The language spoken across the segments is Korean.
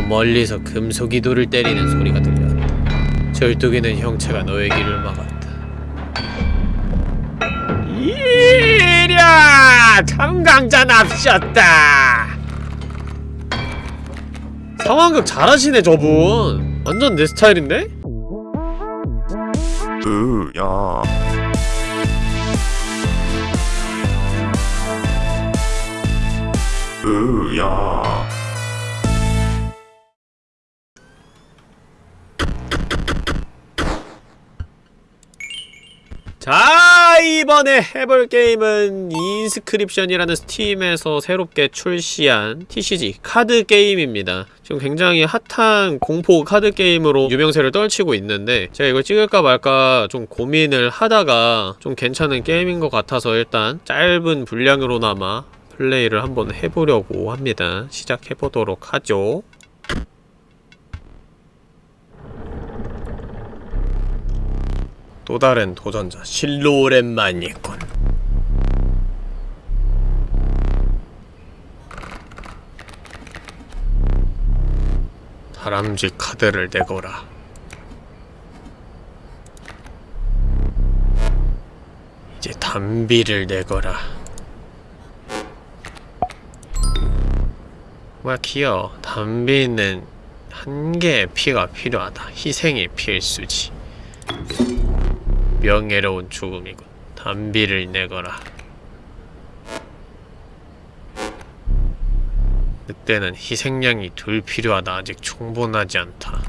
저 멀리서 금속이돌을 때리는 소리가 들렸다. 절뚝이는 형체가 너의 길을 막았다. 이랴! 청강자 납셨다! 상황극 잘하시네 저분 완전 내 스타일인데? 으야 으야 자 이번에 해볼 게임은 Inscryption이라는 Steam에서 새롭게 출시한 TCG 카드 게임입니다. 지금 굉장히 핫한 공포 카드 게임으로 유명세를 떨치고 있는데 제가 이걸 찍을까 말까 좀 고민을 하다가 좀 괜찮은 게임인 것 같아서 일단 짧은 분량으로나마 플레이를 한번 해보려고 합니다. 시작해보도록 하죠 또 다른 도전자 실로 오랜만이군. 다람쥐 카드를 내거라. 이제 담비를 내거라. 뭐야 귀여워. 담비는 한 개의 피가 필요하다. 희생이 필수지 명예로운 죽음이군. 담비를 내거라. 늑대는 희생양이 둘 필요하다. 아직 충분하지 않다.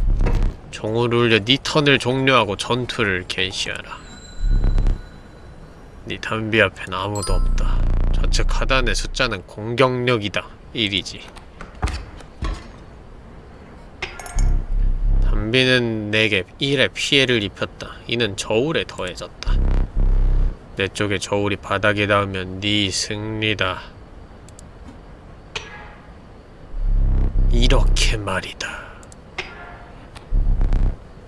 종을 울려 네 턴을 종료하고 전투를 개시하라. 네 담비 앞엔 아무도 없다. 좌측 하단의 숫자는 공격력이다. 1이지. 담비는 내게 1의 피해를 입혔다. 이는 저울에 더해졌다. 내 쪽에 저울이 바닥에 닿으면 네 승리다. 이렇게 말이다.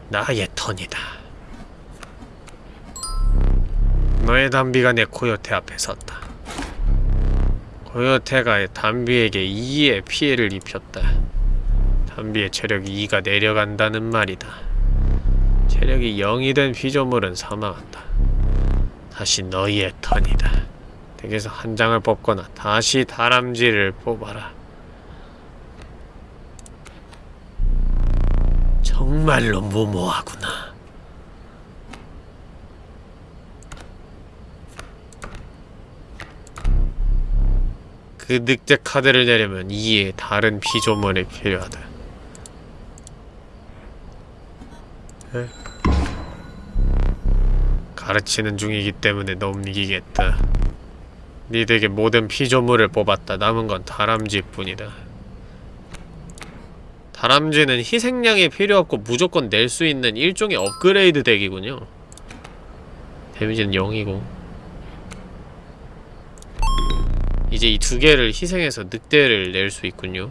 나의 턴이다. 너의 담비가 내 코요테 앞에 섰다. 코요테가 담비에게 2의 피해를 입혔다. 담비의 체력이 2가 내려간다는 말이다. 체력이 0이 된 피조물은 사망한다. 다시 너희의 턴이다. 덱에서 한 장을 뽑거나 다시 다람쥐를 뽑아라. 정말로 무모하구나. 그 늑대 카드를 내려면 이에 다른 피조물이 필요하다. 가르치는 중이기 때문에 넘기겠다. 니들에게 모든 피조물을 뽑았다. 남은 건 다람쥐뿐이다. 다람쥐는 희생양이 필요 없고 무조건 낼 수 있는 일종의 업그레이드 덱이군요. 데미지는 0이고 이제 이 두 개를 희생해서 늑대를 낼 수 있군요.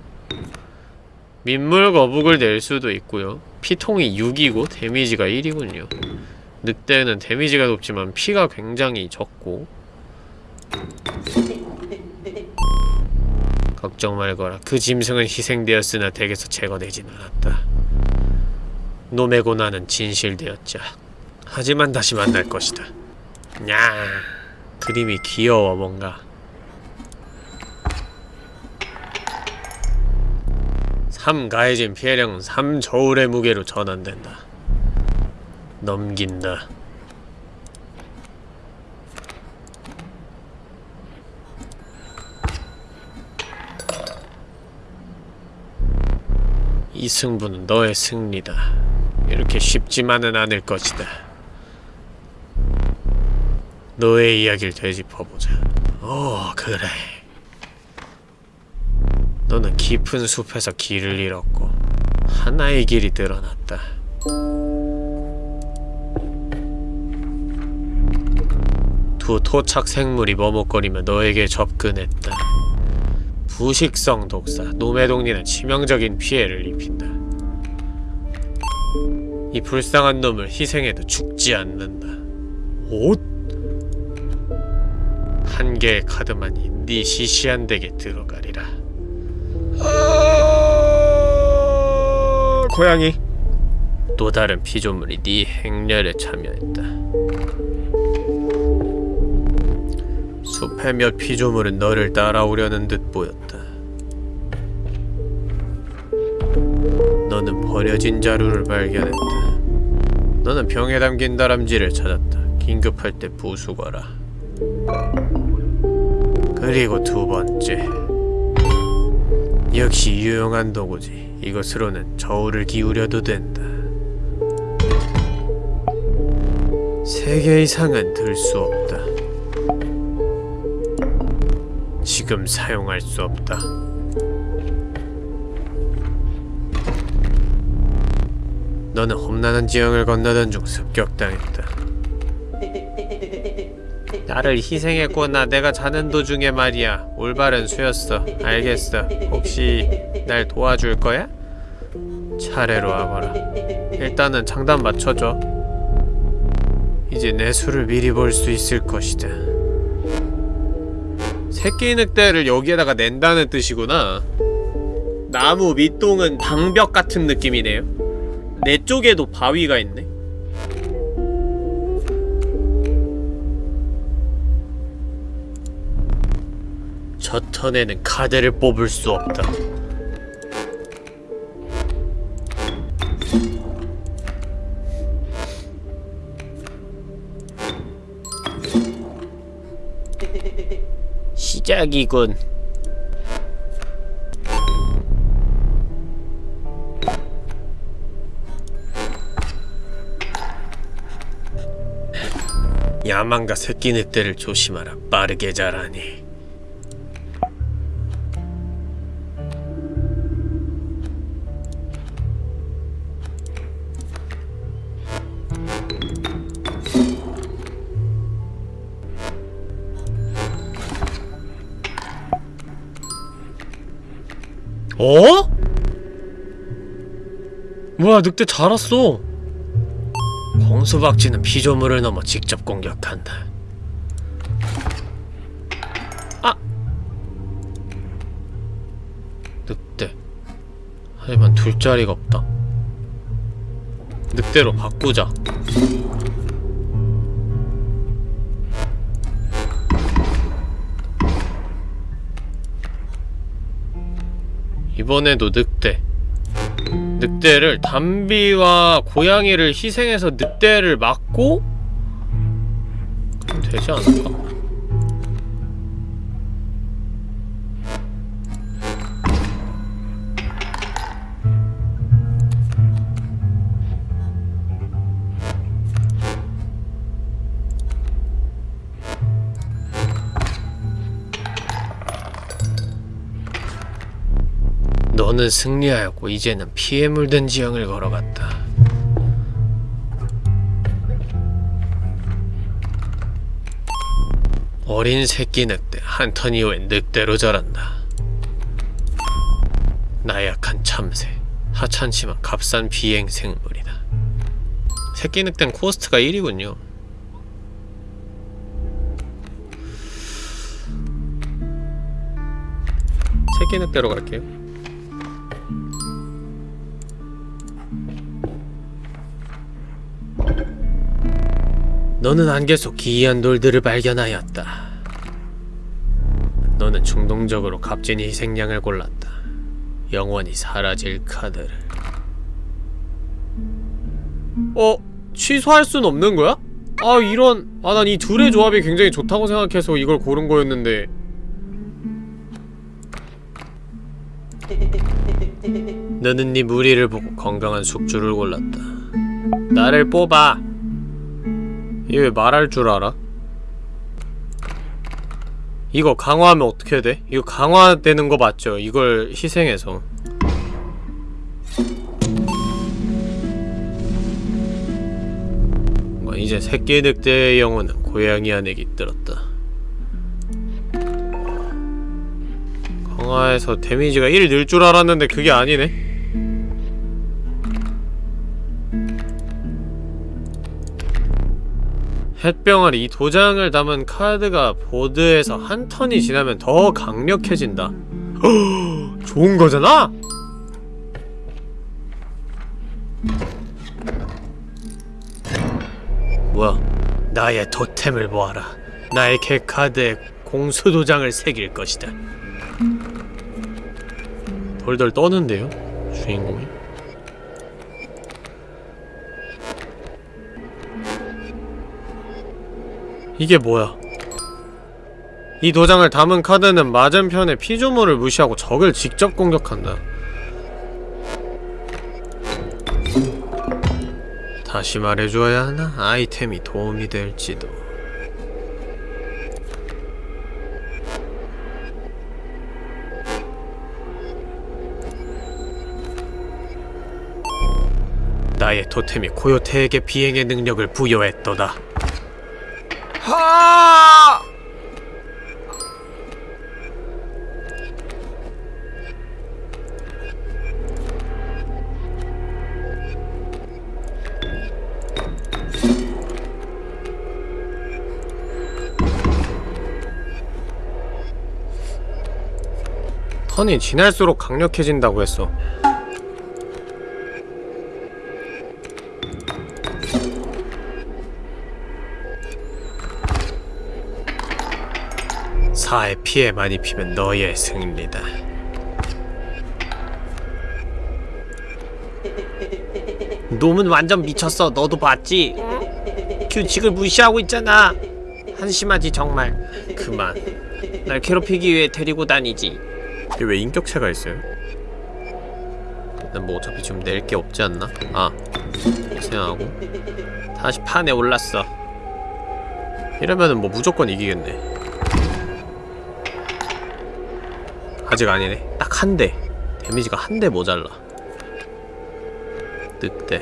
민물 거북을 낼 수도 있고요. 피통이 6이고 데미지가 1이군요. 늑대는 데미지가 높지만 피가 굉장히 적고 걱정 말거라. 그 짐승은 희생되었으나 덱에서 제거되진 않았다. 놈의 고난은 진실되었자. 하지만 다시 만날 것이다. 냐 그림이 귀여워 뭔가. 3 가해진 피해량은 3 저울의 무게로 전환된다. 넘긴다. 이 승부는 너의 승리다. 이렇게 쉽지만은 않을 것이다. 너의 이야기를 되짚어보자. 오, 그래. 너는 깊은 숲에서 길을 잃었고 하나의 길이 드러났다. 두 토착 생물이 머뭇거리며 너에게 접근했다. 부식성 독사, 놈의 동리는 치명적인 피해를 입힌다. 이 불쌍한 놈을 희생해도 죽지 않는다. 옷? 한 개의 카드만이 네 시시한 덱에 들어가리라. 고양이 또 다른 피조물이 네 행렬에 참여했다 숲의 몇 피조물은 너를 따라오려는 듯 보였다 너는 버려진 자루를 발견했다 너는 병에 담긴 다람쥐를 찾았다 긴급할 때 부수거라 그리고 두 번째 역시 유용한 도구지. 이것으로는 저울을 기울여도 된다. 세 개 이상은 들 수 없다. 지금 사용할 수 없다. 너는 험난한 지형을 건너던 중 습격당했다. 나를 희생했구나. 내가 자는 도중에 말이야. 올바른 수였어. 알겠어. 혹시 날 도와줄 거야? 차례로 와봐라. 일단은 장단 맞춰줘. 이제 내 수를 미리 볼 수 있을 것이다. 새끼 늑대를 여기에다가 낸다는 뜻이구나. 나무 밑동은 방벽 같은 느낌이네요. 내 쪽에도 바위가 있네. 저 턴에는 카드를 뽑을 수 없다. 시작이군. 야망과 새끼 늑대를 조심하라. 빠르게 자라니. 어? 뭐야 늑대 자랐어. 홍수박쥐는 피조물을 넘어 직접 공격한다. 아! 늑대. 하지만 둘 자리가 없다. 늑대로 바꾸자 이번에도 늑대 늑대를 담비와 고양이를 희생해서 늑대를 막고 되지 않을까? 너는 승리하였고 이제는 피에 물든 지형을 걸어갔다. 어린 새끼 늑대 한턴 이후에 늑대로 자란다. 나약한 참새 하찮지만 값싼 비행 생물이다. 새끼 늑대는 코스트가 1이군요. 새끼 늑대로 갈게요. 너는 안개 속 기이한 돌들을 발견하였다. 너는 충동적으로 값진 희생양을 골랐다. 영원히 사라질 카드를. 어? 취소할 순 없는 거야? 아 이런 아 난 이 둘의 조합이 굉장히 좋다고 생각해서 이걸 고른 거였는데 너는 네 무리를 보고 건강한 숙주를 골랐다. 나를 뽑아. 얘 왜 말할 줄 알아? 이거 강화하면 어떻게 돼? 이거 강화되는 거 맞죠? 이걸 희생해서 뭐 이제 새끼 늑대의 영혼은 고양이 안에 깃들었다 강화해서 데미지가 1 늘 줄 알았는데 그게 아니네 햇병아리 이 도장을 담은 카드가 보드에서 한 턴이 지나면 더 강력해진다 좋은 거잖아? 뭐야 나의 토템을 모아라 나의 개카드에 공수도장을 새길 것이다 돌돌 떠는데요? 주인공이? 이게 뭐야? 이 도장을 담은 카드는 맞은편의 피조물을 무시하고 적을 직접 공격한다. 다시 말해줘야 하나? 아이템이 도움이 될지도. 나의 토템이 코요테에게 비행의 능력을 부여했도다. 하! 턴이 지날수록 강력해진다고 했어. 사의 피해만 입히면 너의 승리다. 놈은 완전 미쳤어. 너도 봤지? 규칙을 무시하고 있잖아. 한심하지 정말. 그만. 날 괴롭히기 위해 데리고 다니지. 이게 왜 인격체가 있어요? 난 뭐 어차피 지금 낼 게 없지 않나? 아 생각하고 다시 판에 올랐어 이러면은 뭐 무조건 이기겠네 아직 아니네 딱 한 대 데미지가 한 대 모자라 늑대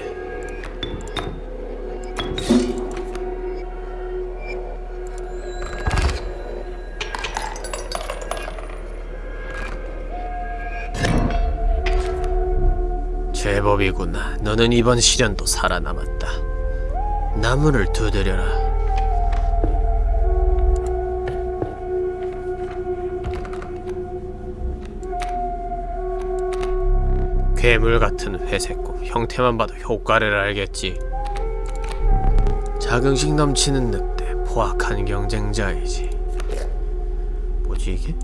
제법이구나. 너는 이번 시련도 살아남았다. 나무를 두드려라. 괴물 같은 회색고 형태만 봐도 효과를 알겠지. 자긍심 넘치는 늑대, 포악한 경쟁자이지. 뭐지 이게?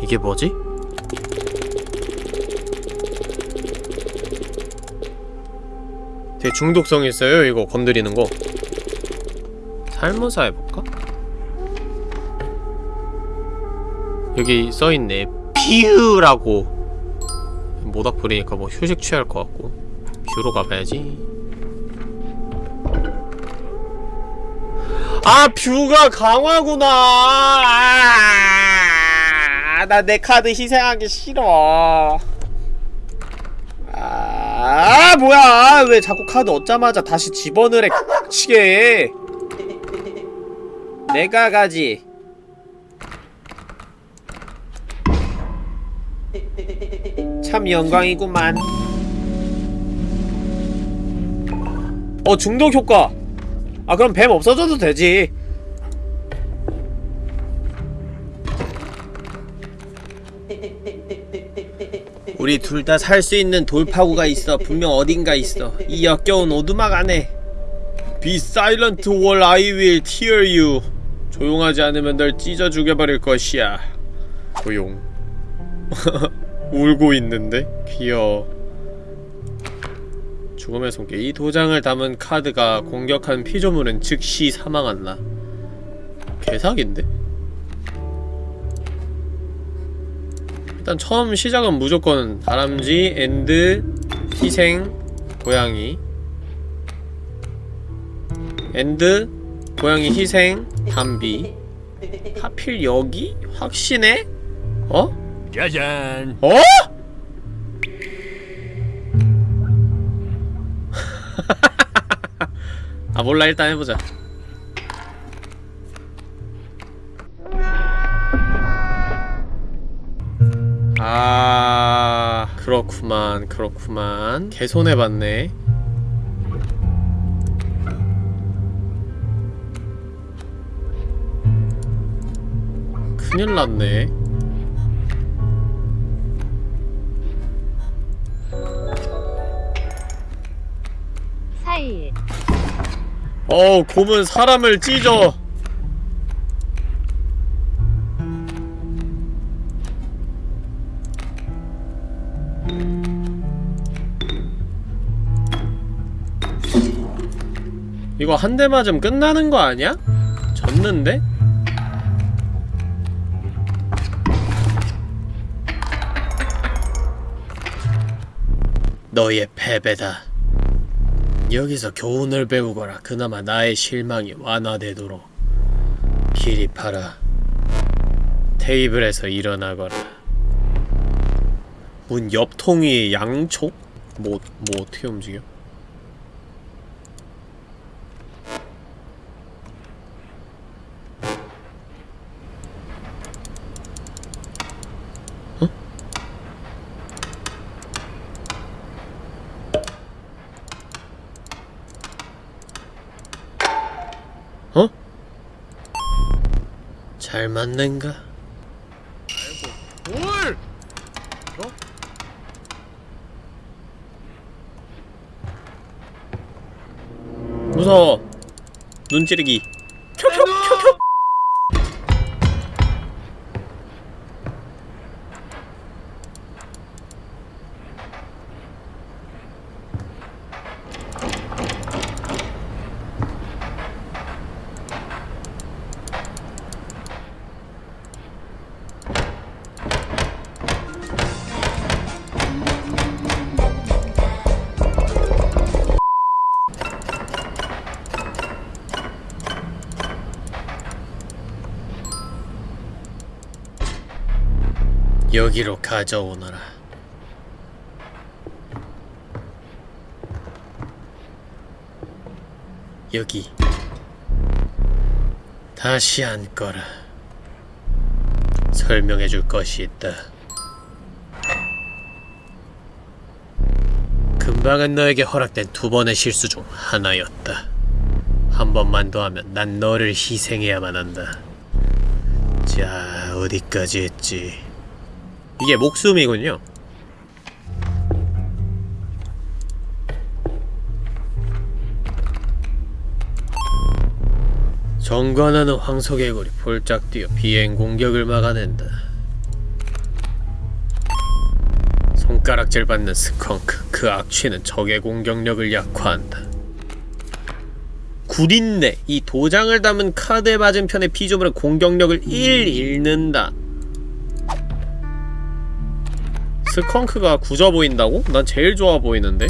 이게 뭐지? 되게 중독성 있어요 이거 건드리는 거 살모사 해볼까? 여기 써있네 뷰라고. 모닥 부리니까 뭐 휴식 취할 것 같고. 뷰로 가봐야지. 아 뷰가 강화구나. 아, 나내 카드 희생하기 싫어. 아 뭐야. 왜 자꾸 카드 얻자마자 다시 집어넣으래 치게. 내가 가지 참 영광이구만 어 중독 효과 아 그럼 뱀 없어져도 되지 우리 둘 다 살 수 있는 돌파구가 있어. 분명 어딘가 있어. 이 역겨운 오두막 안에. Be silent or I will tear you. 조용하지 않으면 널 찢어 죽여버릴 것이야. 조용. 울고 있는데? 귀여워. 죽음의 손길. 이 도장을 담은 카드가 공격한 피조물은 즉시 사망한다. 개사기인데? 일단 처음 시작은 무조건 다람쥐, and, 희생, 고양이 and, 고양이 희생, 담비 하필 여기? 확신해? 어? 짜잔. 어? 아 몰라 일단 해보자 아 그렇구만 그렇구만 개손해봤네 큰일났네 어 곰은 사람을 찢어 이거 한 대 맞으면 끝나는 거 아니야? 졌는데? 너의 패배다. 여기서 교훈을 배우거라. 그나마 나의 실망이 완화되도록. 피리파라. 테이블에서 일어나거라. 문 옆통이 양초? 뭐, 뭐 어떻게 움직여? 잘 맞는가? 아이고, 뭘? 어? 무서워. 눈 찌르기. 여기로 가져오너라. 여기 다시 앉거라. 설명해 줄 것이 있다. 금방은 너에게 허락된 두 번의 실수 중 하나였다. 한 번만 더 하면 난 너를 희생해야만 한다. 자, 어디까지 했지? 이게 목숨이군요. 정관하는 황소개구리 폴짝 뛰어 비행 공격을 막아낸다. 손가락질 받는 스컹크 그 악취는 적의 공격력을 약화한다. 구린내 이 도장을 담은 카드에 맞은 편의 피조물은 공격력을 1 잃는다. 스컹크가 굳어 보인다고? 난 제일 좋아 보이는데?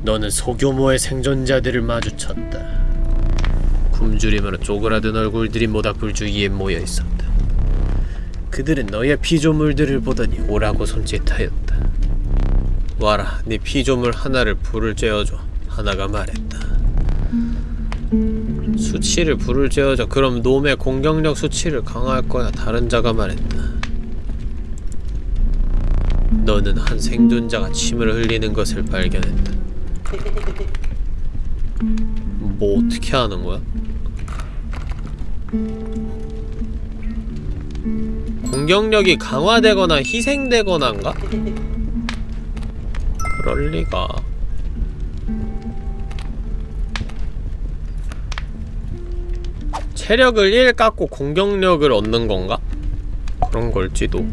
너는 소규모의 생존자들을 마주쳤다. 굶주리며 쪼그라든 얼굴들이 모닥불 주위에 모여 있었다. 그들은 너의 피조물들을 보더니 오라고 손짓하였다. 와라, 네 피조물 하나를 불을 쬐어줘. 하나가 말했다. 수치를 불을 쬐어줘. 그럼 놈의 공격력 수치를 강화할 거야. 다른 자가 말했다. 너는 한 생존자가 침을 흘리는 것을 발견했다. 뭐 어떻게 하는 거야? 공격력이 강화되거나 희생되거나인가? 그럴 리가. 체력을 1 깎고 공격력을 얻는 건가? 그런 걸지도.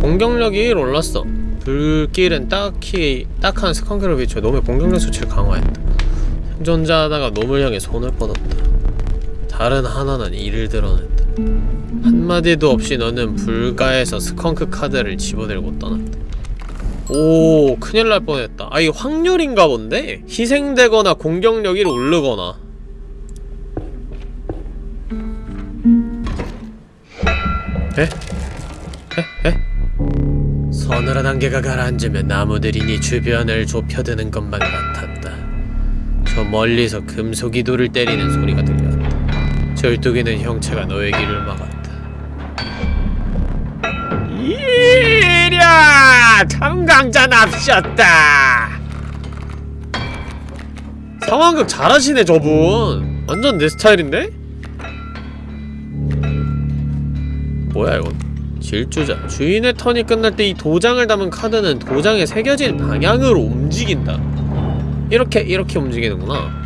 공격력이 1 올랐어. 불길은 딱히 딱 한 스컹크를 비춰 놈의 공격력 수치를 강화했다. 생존자 하나가 놈을 향해 손을 뻗었다. 다른 하나는 이를 드러냈다. 한마디도 없이 너는 불가에서 스컹크 카드를 집어들고 떠났다. 오 큰일 날 뻔했다. 아이 확률인가 본데? 희생되거나 공격력이 오르거나 에? 에? 에? 서늘한 안개가 가라앉으며 나무들이 네 주변을 좁혀드는 것만 같았다. 저 멀리서 금속이 돌을 때리는 소리가 들렸다. 절뚝이는 형체가 너의 길을 막았다. 이랴! 청강자 납셨다! 상황극 잘하시네 저분 완전 내 스타일인데? 뭐야 이건 질주자 주인의 턴이 끝날 때 이 도장을 담은 카드는 도장에 새겨진 방향으로 움직인다 이렇게 이렇게 움직이는구나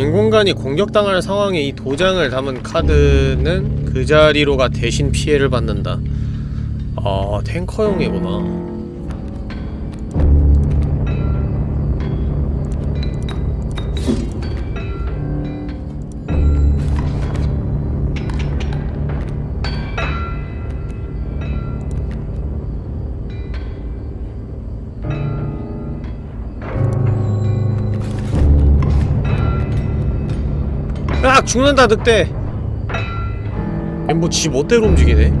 빈 공간이 공격당할 상황에 이 도장을 담은 카드는 그 자리로가 대신 피해를 받는다. 아 탱커용이구나 아 죽는다 늑대 뭐지 멋대로 움직이네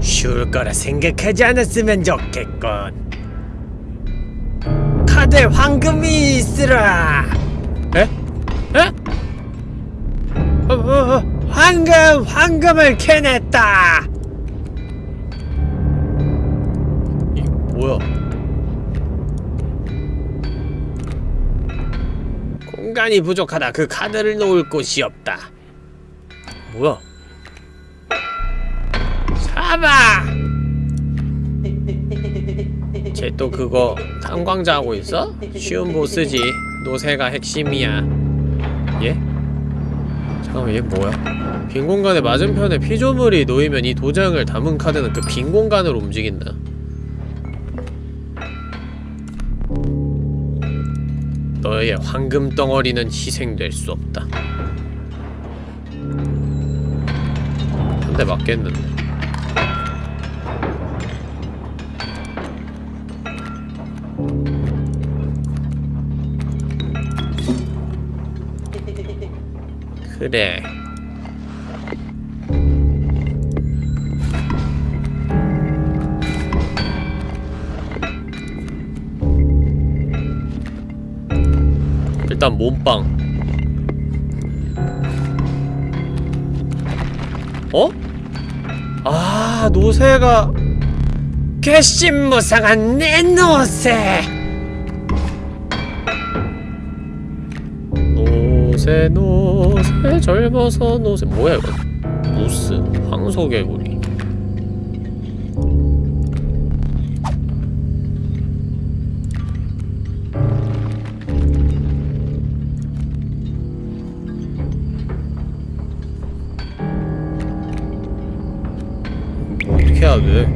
쉬울 거라 생각하지 않았으면 좋겠군. 카드에 황금이 있으라 황금! 황금을 캐냈다! 이게 뭐야? 공간이 부족하다. 그 카드를 놓을 곳이 없다. 뭐야? 잡아! 쟤또 그거 탄광자 하고 있어? 쉬운 보스지. 노세가 핵심이야. 예? 잠깐만 얘 뭐야? 빈 공간에 맞은편에 피조물이 놓이면 이 도장을 담은 카드는 그 빈 공간으로 움직인다. 너의 황금 덩어리는 희생될 수 없다. 한 대 맞겠는데. 그래. 일단 몸빵. 어? 아, 노새가 괘씸무상한 내 노새. 노새 노새 젊어서 노새. 뭐야 이거? 무스 황소개구리. 뭐 어떻게 해야 돼?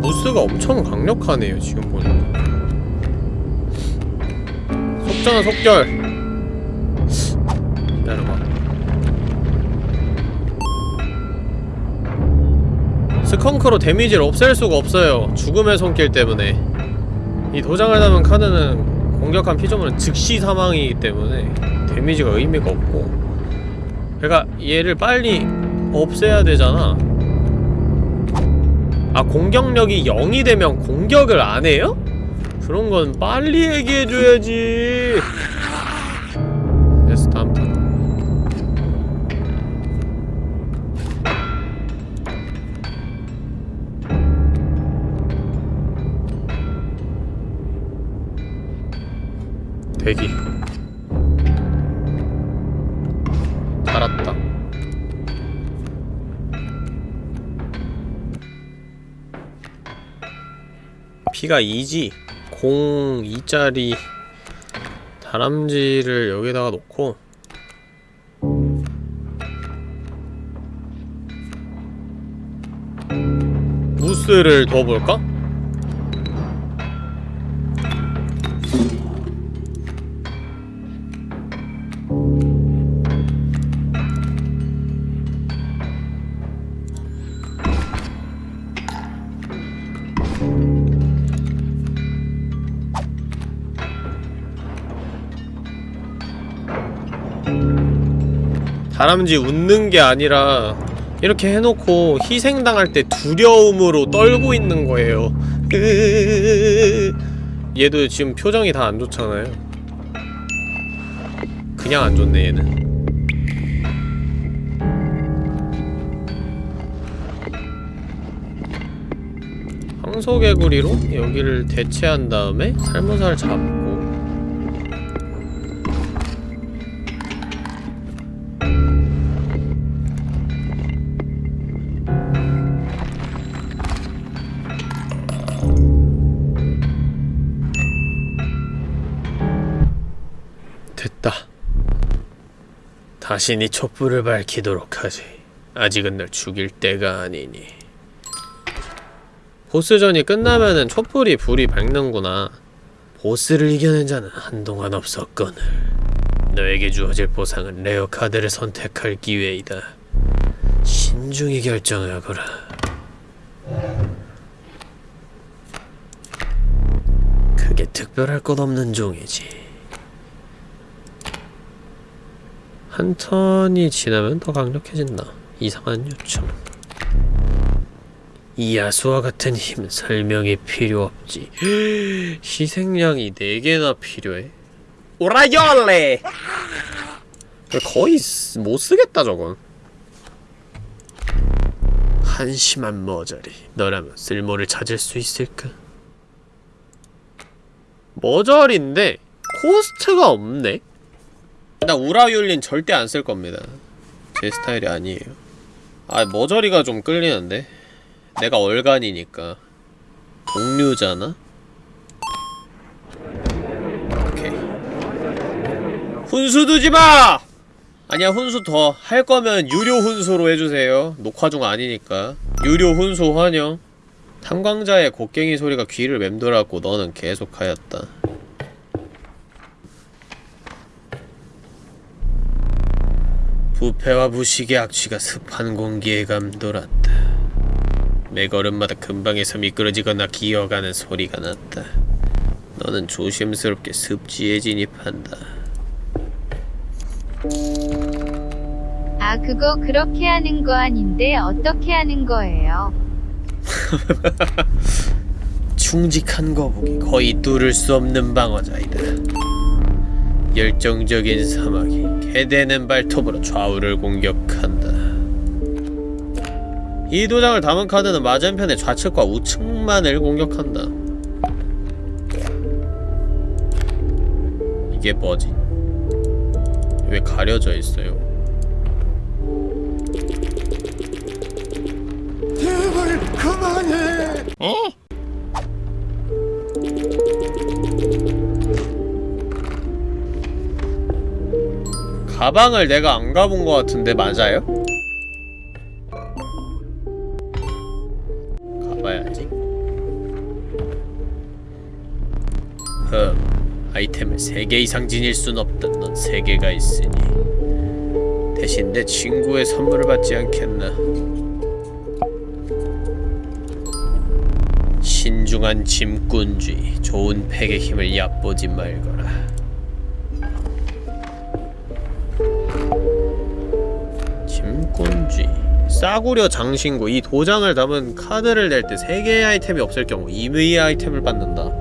무스가 엄청 강력하네요 지금 보니 까 속전은 속결. 기다려봐. 스컹크로 데미지를 없앨 수가 없어요. 죽음의 손길 때문에. 이 도장을 담은 카드는 공격한 피조물은 즉시 사망이기 때문에 데미지가 의미가 없고. 그러니까 얘를 빨리 없애야 되잖아. 아 공격력이 0이 되면 공격을 안 해요? 그런 건 빨리 얘기해줘야지. 됐어, 다음 턴. 대기. 달았다. 피가 2지. 0 2짜리 다람쥐를 여기다가 놓고 무스를 더 볼까? 다람쥐 웃는 게 아니라 이렇게 해놓고 희생당할 때 두려움으로 떨고 있는 거예요. 얘도 지금 표정이 다 안 좋잖아요. 그냥 안 좋네 얘는. 황소개구리로 여기를 대체한 다음에 살모사를 잡고 네 촛불을 밝히도록 하지. 아직은 널 죽일 때가 아니니. 보스전이 끝나면은 촛불이 불이 밝는구나. 보스를 이겨낸 자는 한동안 없었거늘. 너에게 주어질 보상은 레어 카드를 선택할 기회이다. 신중히 결정하거라. 그게 특별할 것 없는 종이지. 한 턴이 지나면 더 강력해진다. 이상한 요청. 이 야수와 같은 힘 설명이 필요 없지. 희생양이 4개나 필요해? 오라열레! 거의 쓰- 못 쓰겠다 저건. 한심한 머저리. 너라면 쓸모를 찾을 수 있을까? 머저리인데 코스트가 없네? 나 우라율린 절대 안 쓸 겁니다. 제 스타일이 아니에요. 아, 머저리가 좀 끌리는데? 내가 얼간이니까. 동류잖아? 오케이. 훈수 두지 마! 아니야, 훈수 더. 할 거면 유료 훈수로 해주세요. 녹화 중 아니니까. 유료 훈수 환영. 탐광자의 곡괭이 소리가 귀를 맴돌았고 너는 계속하였다. 부패와 부식의 악취가 습한 공기에 감돌았다. 매 걸음마다 근방에서 미끄러지거나 기어가는 소리가 났다. 너는 조심스럽게 습지에 진입한다. 아, 그거 그렇게 하는 거 아닌데 어떻게 하는 거예요? 충직한 거북이 거의 뚫을 수 없는 방어자이다. 열정적인 사막이 개대는 발톱으로 좌우를 공격한다. 이 도장을 담은 카드는 맞은편의 좌측과 우측만을 공격한다. 이게 뭐지? 왜 가려져 있어요? 제발 그만해. 가방을 내가 안 가본 것 같은데 맞아요? 가봐야지. 흠, 아이템을 3개 이상 지닐 순 없다. 넌 3개가 있으니. 대신 내 친구의 선물을 받지 않겠나. 신중한 짐꾼쥐, 좋은 팩의 힘을 얕보지 말거라. 싸구려 장신구 이 도장을 담은 카드를 낼 때 3개의 아이템이 없을 경우 2의의 아이템을 받는다.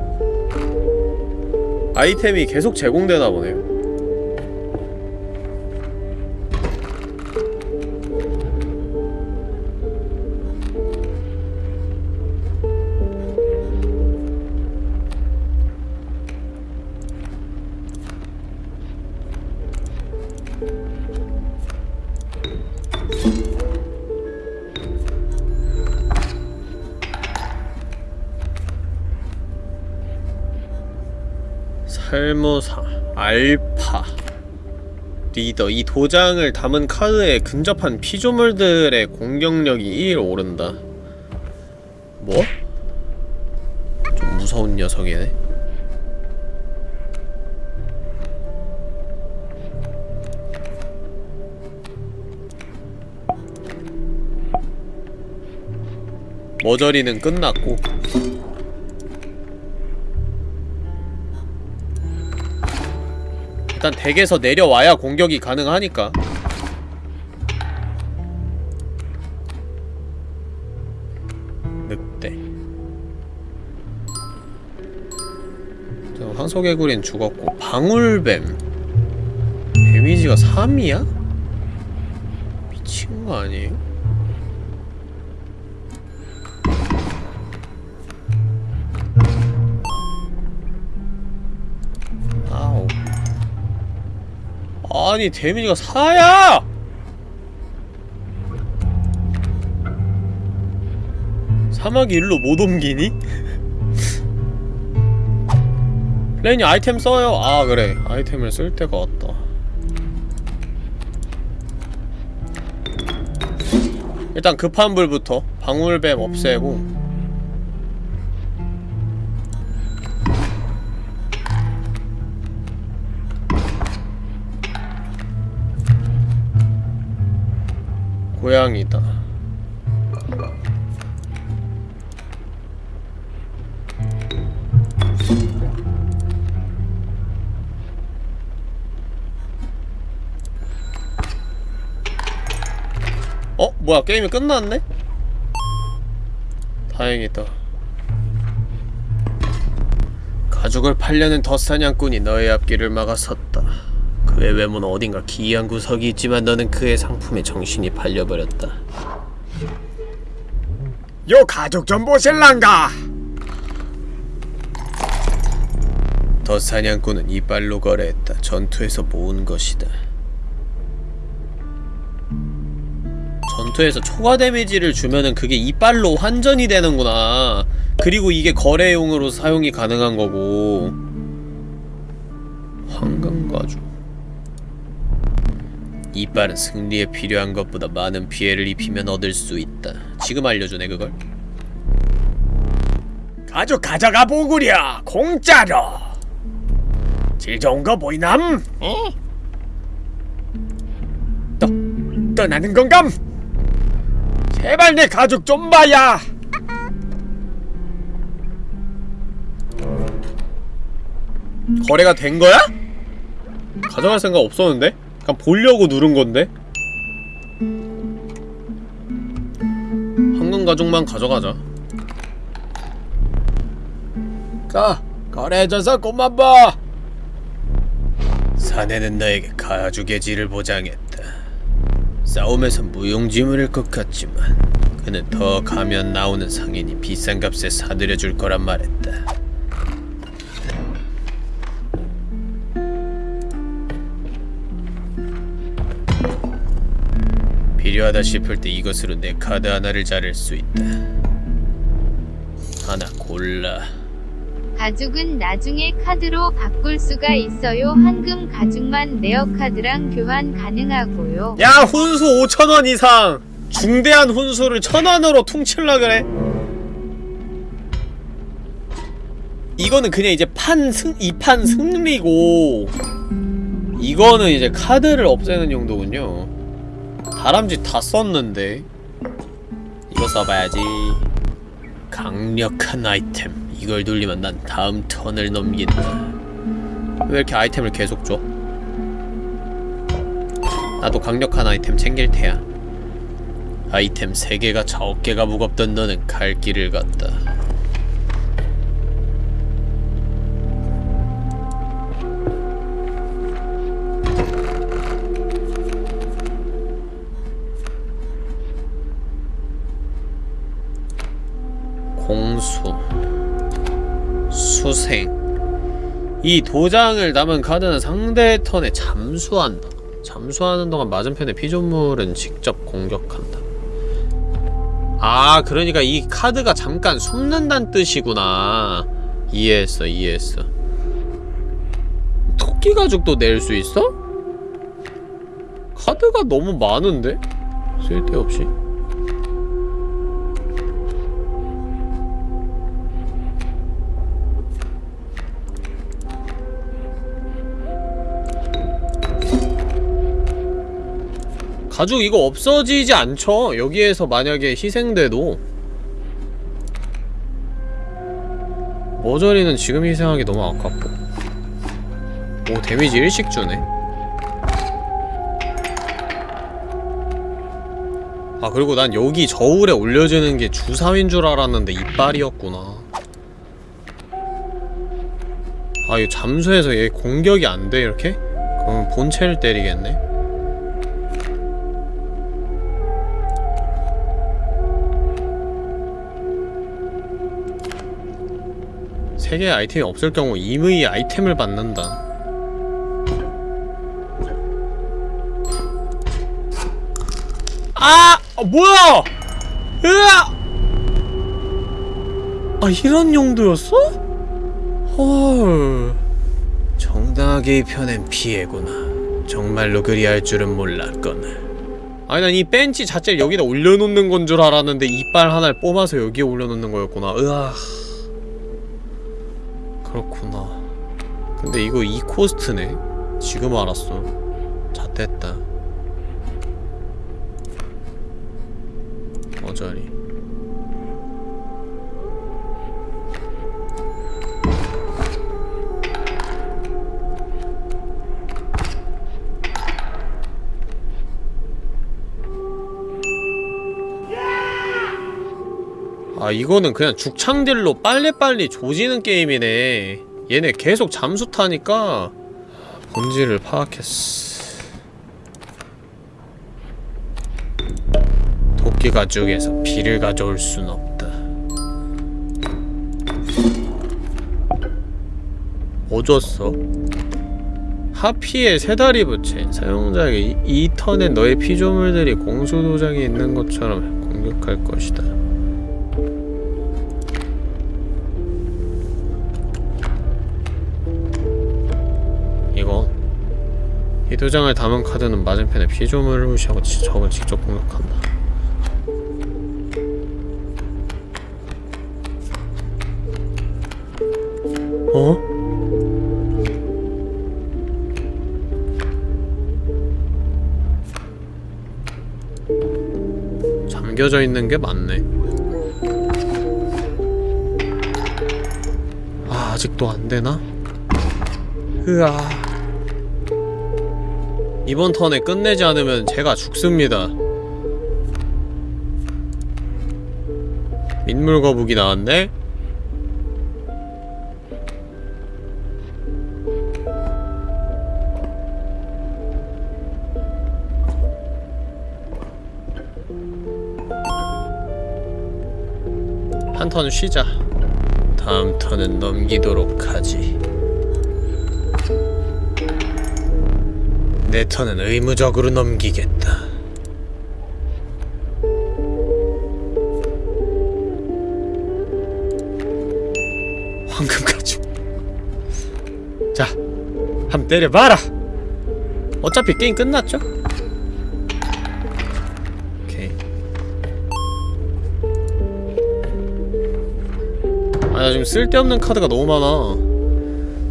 아이템이 계속 제공되나 보네요 리더 이 도장을 담은 카드에 근접한 피조물들의 공격력이 1 오른다. 뭐? 좀 무서운 녀석이네. 머저리는 끝났고 일단 댁에서 내려와야 공격이 가능하니까 늑대 황소개구리는 죽었고 방울뱀 데미지가 3이야? 미친 거 아니에요? 아니 데미지가 4야! 사막이 일로 못 옮기니? 레인이 아이템 써요. 아 그래 아이템을 쓸 때가 왔다. 일단 급한 불부터 방울뱀 없애고 고양이다. 어? 뭐야 게임이 끝났네? 다행이다 가죽을 팔려는 덧사냥꾼이 너의 앞길을 막아섰다 그의 외모는 어딘가 기이한 구석이 있지만 너는 그의 상품에 정신이 팔려버렸다. 요 가족 좀 보실란가? 덧사냥꾼은 이빨로 거래했다. 전투에서 모은 것이다. 전투에서 초과 데미지를 주면은 그게 이빨로 환전이 되는구나. 그리고 이게 거래용으로 사용이 가능한 거고 이빨은 승리에 필요한 것보다 많은 피해를 입히면 얻을 수 있다 지금 알려주네 그걸 가족 가져가 보구려 공짜로 질 좋은 거 보이남? 어? 떠, 떠나는 건감? 제발 내 가족 좀 봐야 거래가 된 거야? 가져갈 생각 없었는데? 그냥 보려고 누른 건데? 황금 가죽만 가져가자. 가 거래해줘서 고마워 사내는 너에게 가죽의 질을 보장했다. 싸움에서 무용지물일 것 같지만 그는 더 가면 나오는 상인이 비싼 값에 사들여줄 거란 말했다. 필요하다 싶을 때 이것으로 내 카드 하나를 자를 수 있다. 하나 골라. 가죽은 나중에 카드로 바꿀 수가 있어요. 황금 가죽만 레어 카드랑 교환 가능하고요. 야 훈수 5천원 이상 중대한 훈수를 천원으로 퉁칠라 그래 이거는 그냥 이제 판 승, 이 판 승리고 이거는 이제 카드를 없애는 용도군요 다람쥐 다 썼는데 이거 써봐야지 강력한 아이템 이걸 돌리면 난 다음 턴을 넘긴다 왜 이렇게 아이템을 계속 줘? 나도 강력한 아이템 챙길 테야. 아이템 3개가 자 어깨가 무겁던 너는 갈 길을 갔다. 공수 수생 이 도장을 담은 카드는 상대 턴에 잠수한다. 잠수하는 동안 맞은편의 피조물은 직접 공격한다. 아, 그러니까 이 카드가 잠깐 숨는다는 뜻이구나. 이해했어, 이해했어. 토끼 가죽도 낼 수 있어? 카드가 너무 많은데? 쓸데없이. 가죽 이거 없어지지 않죠? 여기에서 만약에 희생돼도. 머저리는 지금 희생하기 너무 아깝고. 오 데미지 일씩 주네. 아 그리고 난 여기 저울에 올려지는 게 주사위인 줄 알았는데 이빨이었구나. 아 이거 잠수해서 얘 공격이 안 돼 이렇게? 그럼 본체를 때리겠네 세 개의 아이템이 없을 경우 임의 아이템을 받는다 아! 아 뭐야! 으아! 아 이런 용도였어? 헐 정당하게 입혀낸 피해구나 정말로 그리 할 줄은 몰랐거늘 아니 난 이 벤치 자체를 여기다 올려놓는 건 줄 알았는데 이빨 하나를 뽑아서 여기에 올려놓는 거였구나 으아 그렇구나. 근데 이거 이 코스트네? 지금 알았어. 잣됐다. 어저리 아 이거는 그냥 죽창딜로 빨리빨리 조지는 게임이네. 얘네 계속 잠수 타니까 본질을 파악했어. 도끼 가죽에서 피를 가져올 순 없다. 뭐 줬어? 하피의 세다리 부채. 사용자에게 이, 이 턴에 너의 피조물들이 공수도장에 있는 것처럼 공격할 것이다 이 도장을 담은 카드는 맞은편에 피조물을 무시하고 지- 적을 직접 공격한다 어? 잠겨져 있는 게 맞네 아 아직도 안 되나? 으아 이번 턴에 끝내지 않으면 제가 죽습니다. 민물 거북이 나왔네? 한 턴 쉬자. 다음 턴은 넘기도록 하지 내 턴은 의무적으로 넘기겠다. 황금 가죽. 자, 한번 때려봐라. 어차피 게임 끝났죠? 오케이. 아, 나 지금 쓸데없는 카드가 너무 많아.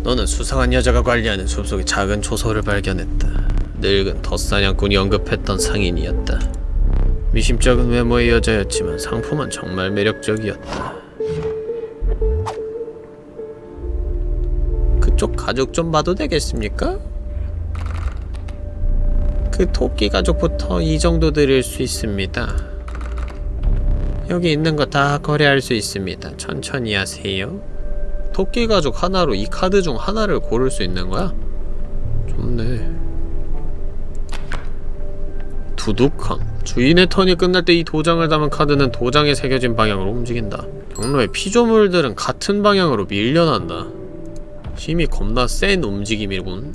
너는 수상한 여자가 관리하는 숲속의 작은 초소를 발견했다. 늙은 덧사냥꾼이 언급했던 상인이었다. 미심쩍은 외모의 여자였지만 상품은 정말 매력적이었다. 그쪽 가죽 좀 봐도 되겠습니까? 그 토끼 가죽부터 이 정도 드릴 수 있습니다. 여기 있는 거 다 거래할 수 있습니다. 천천히 하세요. 토끼 가죽 하나로 이 카드 중 하나를 고를 수 있는 거야? 좋네. 두둑함. 주인의 턴이 끝날 때 이 도장을 담은 카드는 도장에 새겨진 방향으로 움직인다. 경로의 피조물들은 같은 방향으로 밀려난다. 힘이 겁나 센 움직임이군.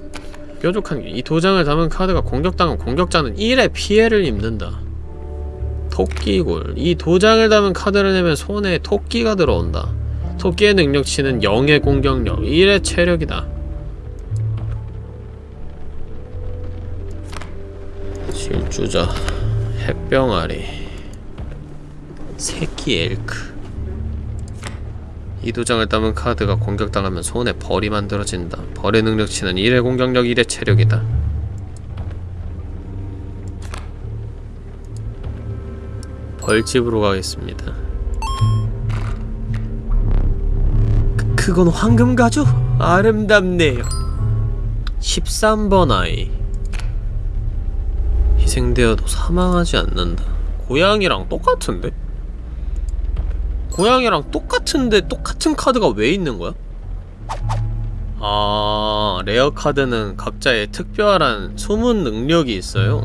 뾰족한 게 이 도장을 담은 카드가 공격당한 공격자는 1의 피해를 입는다. 토끼골. 이 도장을 담은 카드를 내면 손에 토끼가 들어온다. 토끼의 능력치는 0의 공격력, 1의 체력이다. 질주자, 햇병아리, 새끼 엘크. 이 도장을 담은 카드가 공격당하면 손에 벌이 만들어진다. 벌의 능력치는 1의 공격력, 1의 체력이다. 벌집으로 가겠습니다. 그, 그건 황금 가죽? 아름답네요. 13번 아이. 희생되어도 사망하지 않는다. 고양이랑 똑같은데? 고양이랑 똑같은데 똑같은 카드가 왜 있는 거야? 아 rare 카드는 각자의 특별한 숨은 능력이 있어요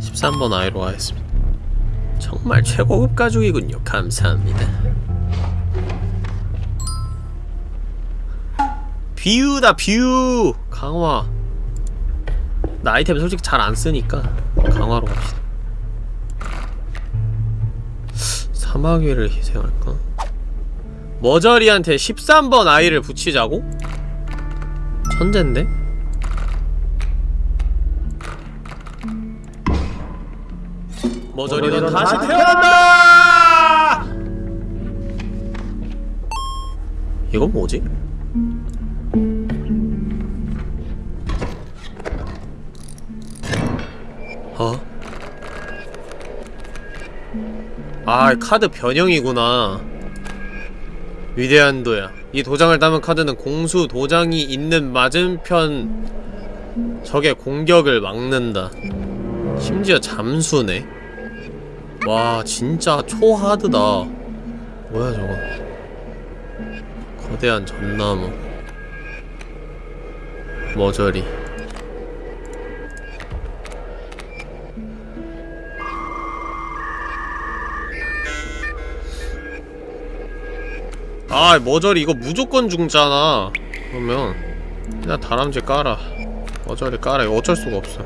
13번 아이로 가겠습니다 정말 최고급 가죽이군요 감사합니다 뷰다 뷰 강화 나 아이템 솔직히 잘 안 쓰니까 강화로 갑시다 사마귀를 희생할까? 머저리한테 13번 아이를 붙이자고? 천잰데? 머저리 넌 다시 태어난다! 이건 뭐지? 어? 아 카드 변형이구나. 위대한 도야. 이 도장을 담은 카드는 공수 도장이 있는 맞은편 적의 공격을 막는다. 심지어 잠수네. 와 진짜 초하드다. 뭐야 저거? 거대한 전나무. 머저리 아 머저리 이거 무조건 죽잖아. 그러면 그냥 다람쥐 깔아. 머저리 깔아. 이거 어쩔 수가 없어.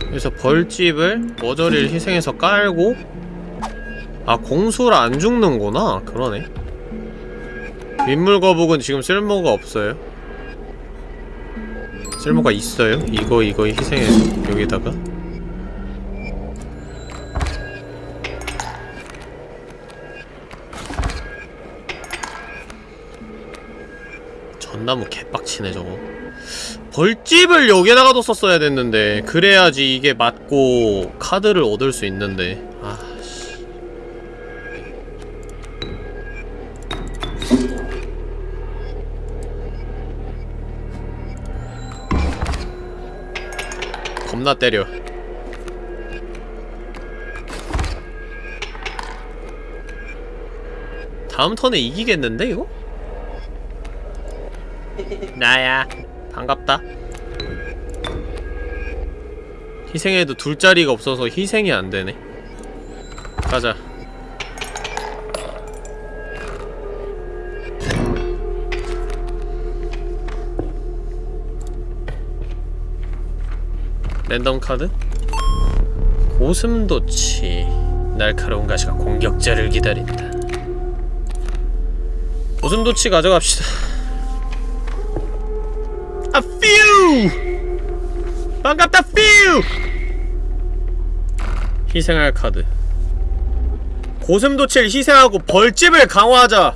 그래서 벌집을 머저리를 희생해서 깔고 아 공수를 안 죽는구나. 그러네. 민물거북은 지금 쓸모가 없어요. 쓸모가 있어요? 이거 이거 희생해서 여기다가 전나무 개빡치네 저거. 벌집을 여기다가 뒀었어야 됐는데 그래야지 이게 맞고 카드를 얻을 수 있는데. 아씨. 겁나 때려. 다음 턴에 이기겠는데 이거? 나야. 반갑다. 희생해도 둘자리가 없어서 희생이 안되네. 가자. 랜덤 카드? 고슴도치. 날카로운 가시가 공격자를 기다린다. 고슴도치 가져갑시다 반갑다 퓨! 희생할 카드. 고슴도치를 희생하고 벌집을 강화하자.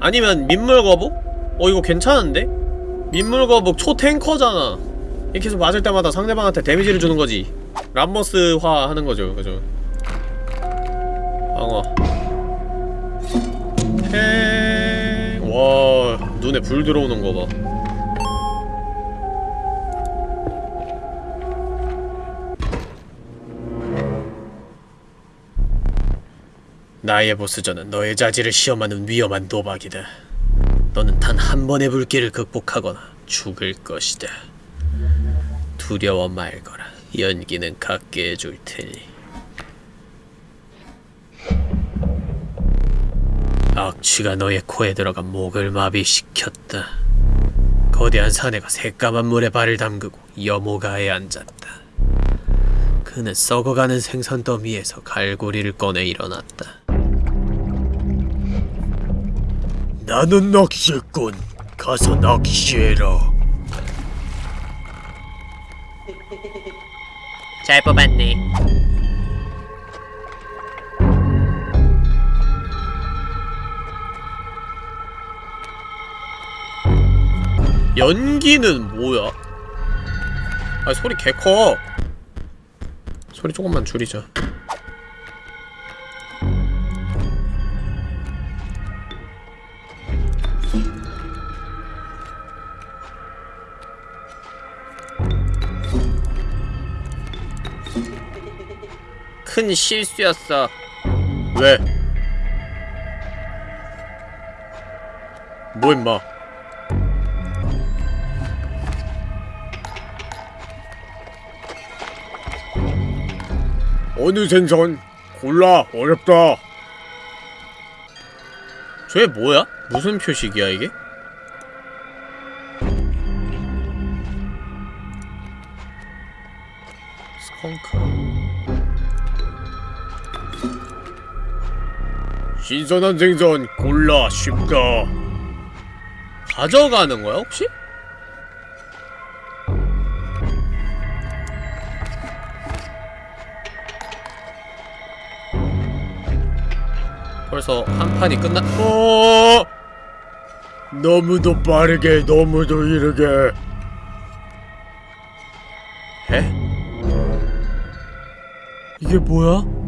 아니면 민물거북? 어 이거 괜찮은데? 민물거북 초탱커잖아. 이렇게 해서 맞을 때마다 상대방한테 데미지를 주는 거지. 람머스화 하는 거죠 그죠? 방어. 팽... 와 눈에 불 들어오는 거 봐 나의 보스전은 너의 자질을 시험하는 위험한 도박이다. 너는 단 한 번의 불길을 극복하거나 죽을 것이다. 두려워 말거라. 연기는 갖게 해줄 테니. 악취가 너의 코에 들어가 목을 마비시켰다. 거대한 사내가 새까만 물에 발을 담그고 여모가에 앉았다. 그는 썩어가는 생선 더미에서 갈고리를 꺼내 일어났다. 나는 낚시꾼. 가서 낚시해라. 잘 뽑았네. 연기는 뭐야? 아 소리 개 커. 소리 조금만 줄이자. 큰 실수였어. 왜? 뭐 임마? 어느 생선? 골라 어렵다. 쟤 뭐야? 무슨 표식이야 이게? 신선한 생선 골라 쉽다. 가져가는 거야 혹시? 벌써 한 판이 끝나... 어. 너무도 빠르게 너무도 이르게. 에? 이게 뭐야?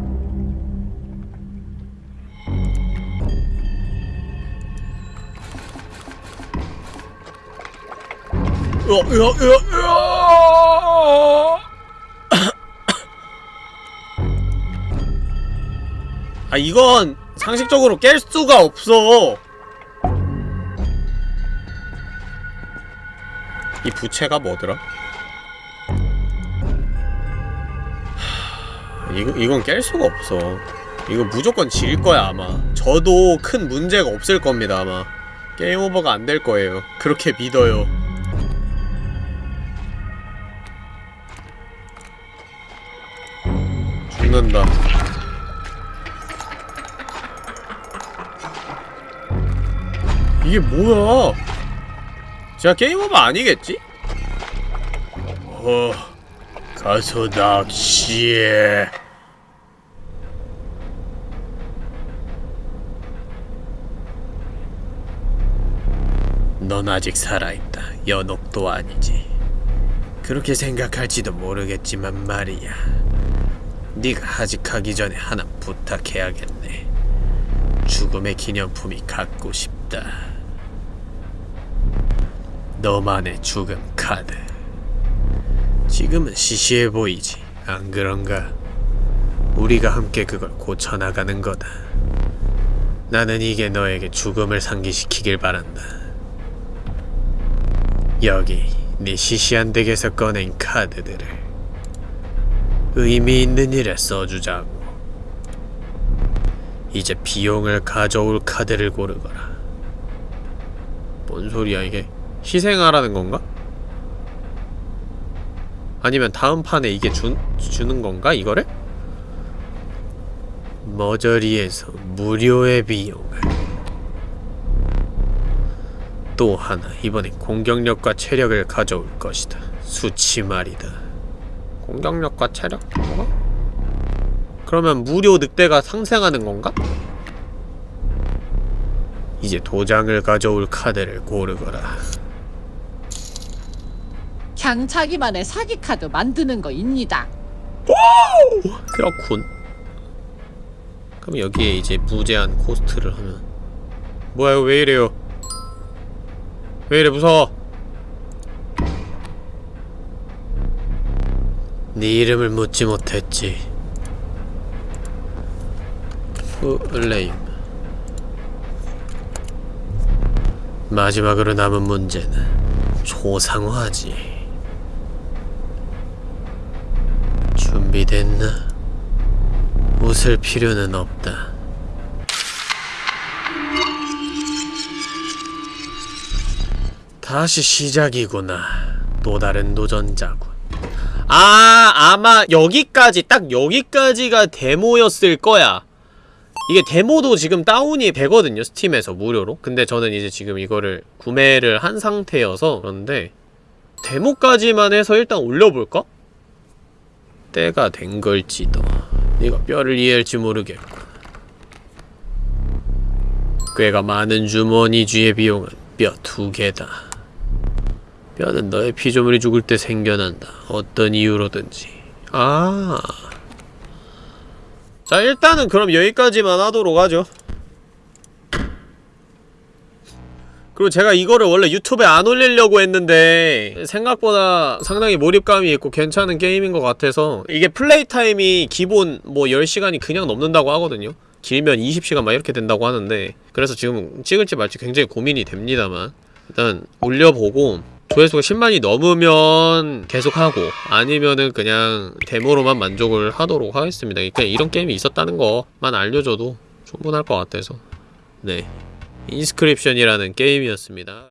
아, 으아, 으아, 으아! 아 이건 상식적으로 깰 수가 없어. 이 부채가 뭐더라? 하, 이거, 이건 깰 수가 없어. 이거 무조건 질 거야 아마. 저도 큰 문제가 없을 겁니다 아마. 게임 오버가 안 될 거예요. 그렇게 믿어요 이게 뭐야? 제가 게임 오버 아니겠지? 어, 가서 낚시해. 넌 아직 살아있다. 연옥도 아니지. 그렇게 생각할지도 모르겠지만 말이야. 네가 하직하기 전에 하나 부탁해야겠네. 죽음의 기념품이 갖고 싶다. 너만의 죽음 카드. 지금은 시시해 보이지. 안 그런가? 우리가 함께 그걸 고쳐나가는 거다. 나는 이게 너에게 죽음을 상기시키길 바란다. 여기 네 시시한 덱에서 꺼낸 카드들을 의미 있는 일에 써주자고. 이제 비용을 가져올 카드를 고르거라. 뭔 소리야 이게? 희생하라는 건가? 아니면 다음 판에 이게 주, 주는 건가 이거를? 머저리에서 무료의 비용을 또 하나 이번엔 공격력과 체력을 가져올 것이다 수치 말이다 공격력과 체력? 뭐가? 그러면 무료 늑대가 상생하는 건가? 이제 도장을 가져올 카드를 고르거라 그냥 자기만의 사기 카드 만드는 거입니다. 그렇군. 그럼 여기에 이제 무제한 코스트를 하면 뭐야 이거 왜 이래요? 왜 이래 무서워? 네 이름을 묻지 못했지. 플레임. 마지막으로 남은 문제는 초상화지 준비됐나? 웃을 필요는 없다. 다시 시작이구나. 또 다른 도전자군. 아, 아마 여기까지, 딱 여기까지가 데모였을 거야. 이게 데모도 지금 다운이 되거든요, 스팀에서 무료로. 근데 저는 이제 지금 이거를 구매를 한 상태여서 그런데 데모까지만 해서 일단 올려볼까? 때가 된 걸지도. 네가 뼈를 이해할지 모르겠고. 꽤가 많은 주머니 쥐의 비용은 뼈 두 개다. 뼈는 너의 피조물이 죽을 때 생겨난다. 어떤 이유로든지. 아. 자, 일단은 그럼 여기까지만 하도록 하죠. 그리고 제가 이거를 원래 유튜브에 안 올리려고 했는데 생각보다 상당히 몰입감이 있고 괜찮은 게임인 것 같아서 이게 플레이 타임이 기본 뭐 10시간이 그냥 넘는다고 하거든요. 길면 20시간 막 이렇게 된다고 하는데 그래서 지금 찍을지 말지 굉장히 고민이 됩니다만 일단 올려보고 조회수가 10만이 넘으면 계속하고 아니면은 그냥 데모로만 만족을 하도록 하겠습니다. 그냥 이런 게임이 있었다는 것만 알려줘도 충분할 것 같아서. 네. 인스크립션이라는 게임이었습니다.